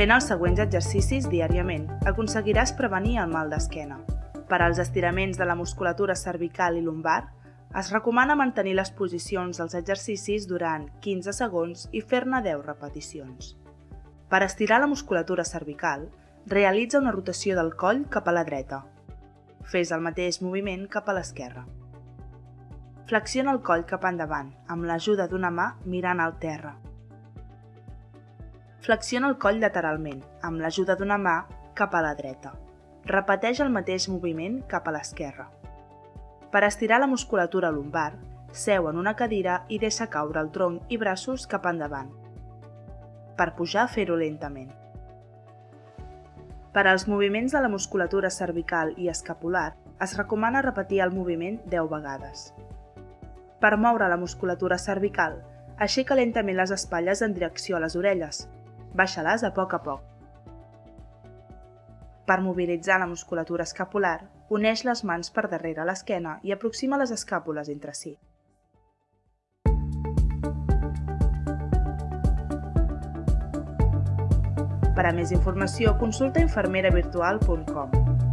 Fent els següents exercicis diàriament aconseguiràs prevenir el mal d'esquena. Per als estiraments de la musculatura cervical i lumbar, es recomana mantenir les posicions dels exercicis durant 15 segons i fer-ne 10 repeticions. Per estirar la musculatura cervical, realitza una rotació del coll cap a la dreta. Fes el mateix moviment cap a l'esquerra. Flexiona el coll cap endavant, amb l'ajuda d'una mà mirant al terra. Flexiona el coll lateralment, amb l'ajuda d'una mà cap a la dreta. Repeteix el mateix moviment cap a l'esquerra. Per estirar la musculatura lumbar, seu en una cadira i deixa caure el tronc i braços cap endavant. Per pujar, fer-ho lentament. Per als moviments de la musculatura cervical i escapular, es recomana repetir el moviment 10 vegades. Per moure la musculatura cervical, aixeca lentament les espatlles en direcció a les orelles. Baixa-les a poc a poc. Per mobilitzar la musculatura escapular, uneix les mans per darrere l'esquena i aproxima les escàpules entre si. Per a més informació, consulta infermeravirtual.com.